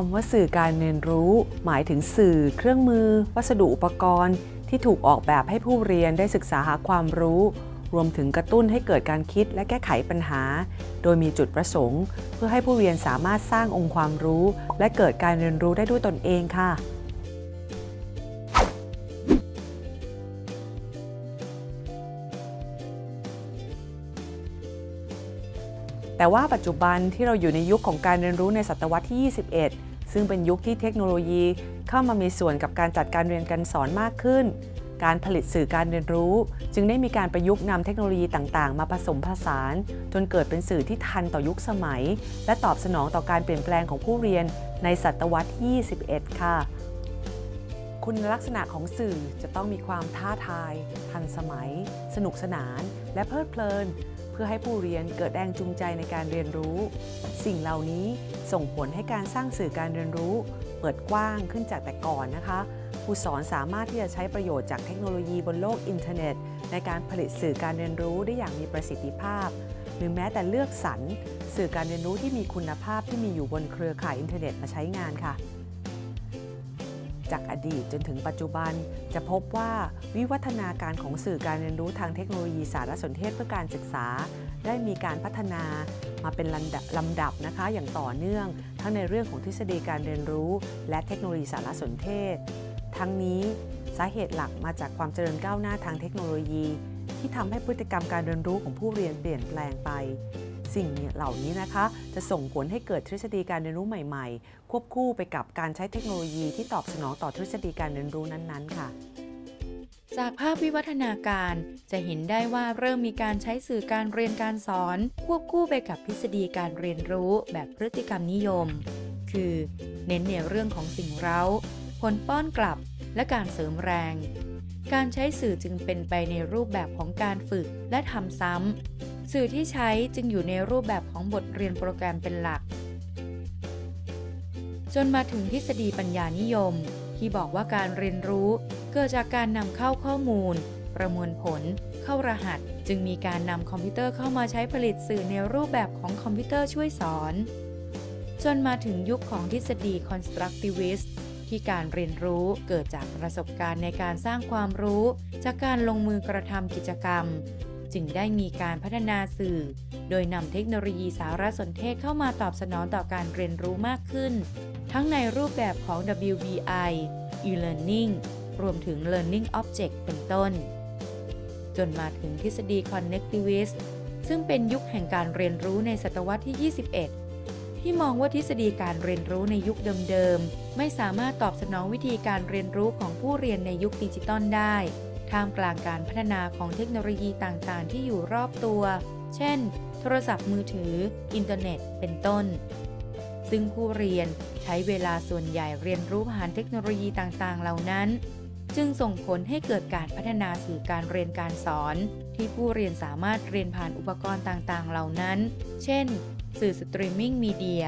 คำว่าสื่อการเรียนรู้ หมายถึงสื่อ เครื่องมือ วัสดุอุปกรณ์ ที่ถูกออกแบบให้ผู้เรียนได้ศึกษาหาความรู้ รวมถึงกระตุ้นให้เกิดการคิดและแก้ไขปัญหา โดยมีจุดประสงค์ เพื่อให้ผู้เรียนสามารถสร้างองค์ความรู้ และเกิดการเรียนรู้ได้ด้วยตนเองค่ะแต่ว่าปัจจุบันที่เราอยู่ในยุคของการเรียนรู้ในศตวรรษที่ 21 ซึ่งเป็นยุคที่เทคโนโลยีเข้ามามีส่วนกับการจัดการเรียนการสอนมากขึ้น การผลิตสื่อการเรียนรู้ จึงได้มีการประยุกต์นำเทคโนโลยีต่างๆ มาผสมผสาน จนเกิดเป็นสื่อที่ทันต่อยุคสมัย และตอบสนองต่อการเปลี่ยนแปลงของผู้เรียนในศตวรรษที่ 21 ค่ะ คุณลักษณะของสื่อจะต้องมีความท้าทาย ทันสมัย สนุกสนาน และเพลิดเพลิน เพื่อให้ผู้เรียนเกิดแรงจูงใจในการเรียนรู้ สิ่งเหล่านี้ส่งผลให้การสร้างสื่อการเรียนรู้ เปิดกว้างขึ้นจากแต่ก่อนนะคะผู้สอนสามารถที่จะใช้ประโยชน์จากเทคโนโลยีบนโลกอินเทอร์เน็ต ในการผลิตสื่อการเรียนรู้ได้อย่างมีประสิทธิภาพ หรือแม้แต่เลือกสรรสื่อการเรียนรู้ที่มีคุณภาพที่มีอยู่บนเครือข่ายอินเทอร์เน็ตมาใช้งานค่ะ จากอดีตจนถึงปัจจุบัน จะพบว่าวิวัฒนาการของสื่อการเรียนรู้ทางเทคโนโลยีสารสนเทศเพื่อการศึกษา ได้มีการพัฒนามาเป็นลำดับลำดับนะคะ อย่างต่อเนื่อง ทั้งในเรื่องของทฤษฎีการเรียนรู้ และเทคโนโลยีสารสนเทศ ทั้งนี้สาเหตุหลักมาจากความเจริญก้าวหน้าทางเทคโนโลยี ที่ทำให้พฤติกรรมการเรียนรู้ของผู้เรียนเปลี่ยนแปลงไป สิ่งเหล่านี้นะคะ จะส่งผลให้เกิดทฤษฎีการเรียนรู้ใหม่ๆ ควบคู่ไปกับการใช้เทคโนโลยีที่ตอบสนองต่อทฤษฎีการเรียนรู้นั้นๆ ค่ะ จากภาพวิวัฒนาการจะเห็นได้ว่าเริ่มมีการใช้สื่อการเรียนการสอน ควบคู่ไปกับทฤษฎีการเรียนรู้แบบพฤติกรรมนิยม คือ เน้นในเรื่องของสิ่งเร้า ผลป้อนกลับ และการเสริมแรง การใช้สื่อจึงเป็นไปในรูปแบบของการฝึกและทำซ้ำ สื่อที่ใช้จึงอยู่ในรูปแบบของบทเรียนโปรแกรมเป็นหลัก จนมาถึงทฤษฎีปัญญานิยม ที่บอกว่าการเรียนรู้ เกิดจากการนำเข้าข้อมูล ประมวลผล เข้ารหัส จึงมีการนำคอมพิวเตอร์เข้ามาใช้ผลิตสื่อในรูปแบบของคอมพิวเตอร์ช่วยสอน จนมาถึงยุคของทฤษฎี constructivist ที่การเรียนรู้เกิดจากประสบการณ์ในการสร้างความรู้ จากการลงมือกระทำกิจกรรม จึงได้มีการพัฒนาสื่อ โดยนำเทคโนโลยีสารสนเทศเข้ามาตอบสนองต่อการเรียนรู้มากขึ้น ทั้งในรูปแบบของ WBI e-learning รวมถึง learning object เป็นต้น จนมาถึงทฤษฎี connectivist ซึ่งเป็นยุคแห่งการเรียนรู้ในศตวรรษที่ 21 ที่มองว่าทฤษฎีการเรียนรู้ในยุคเดิมๆ ไม่สามารถตอบสนองวิธีการเรียนรู้ของผู้เรียนในยุคดิจิตอลได้ ท่ามกลางการพัฒนาของเทคโนโลยีต่างๆ ที่อยู่รอบตัว เช่น โทรศัพท์มือถือ อินเทอร์เน็ต เป็นต้น ซึ่งผู้เรียนใช้เวลาส่วนใหญ่เรียนรู้ผ่านเทคโนโลยีต่างๆ เหล่านั้น จึงส่งผลให้เกิดการพัฒนาสื่อการเรียนการสอน ที่ผู้เรียนสามารถเรียนผ่านอุปกรณ์ต่างๆ เหล่านั้น เช่น สื่อ streaming media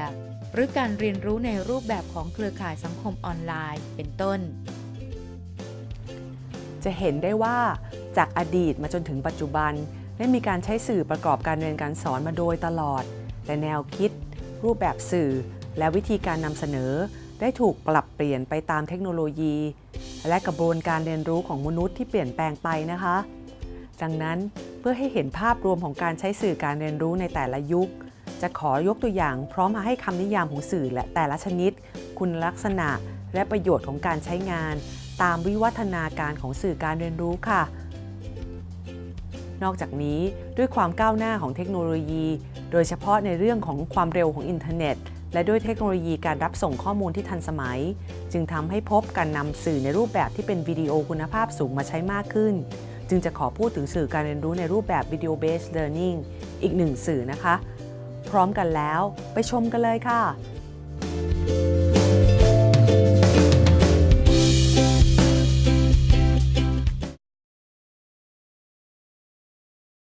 หรือการเรียนรู้ในรูปแบบของเครือข่ายสังคมออนไลน์ เป็นต้น จะเห็นได้ว่าจากอดีตมาจนถึงปัจจุบัน ได้มีการใช้สื่อประกอบการเรียนการสอนมาโดยตลอด แต่แนวคิด รูปแบบสื่อ และวิธีการนำเสนอ ได้ถูกปรับเปลี่ยนไปตามเทคโนโลยี และกระบวนการเรียนรู้ของมนุษย์ที่เปลี่ยนแปลงไปนะคะ ดังนั้นเพื่อให้เห็นภาพรวมของการใช้สื่อการเรียนรู้ในแต่ละยุค จะขอยกตัวอย่างพร้อมมาให้คำนิยามของสื่อและแต่ละชนิด คุณลักษณะและประโยชน์ของการใช้งาน ตามวิวัฒนาการของสื่อการเรียนรู้ค่ะ นอกจากนี้ด้วยความก้าวหน้าของเทคโนโลยี โดยเฉพาะในเรื่องของความเร็วของอินเทอร์เน็ต และด้วยเทคโนโลยีการรับส่งข้อมูลที่ทันสมัย จึงทำให้พบการนำสื่อในรูปแบบที่เป็นวิดีโอคุณภาพสูงมาใช้มากขึ้น จึงจะขอพูดถึงสื่อการเรียนรู้ในรูปแบบ Video Based Learning อีกหนึ่งสื่อนะคะ พร้อมกันแล้วไปชมกันเลยค่ะ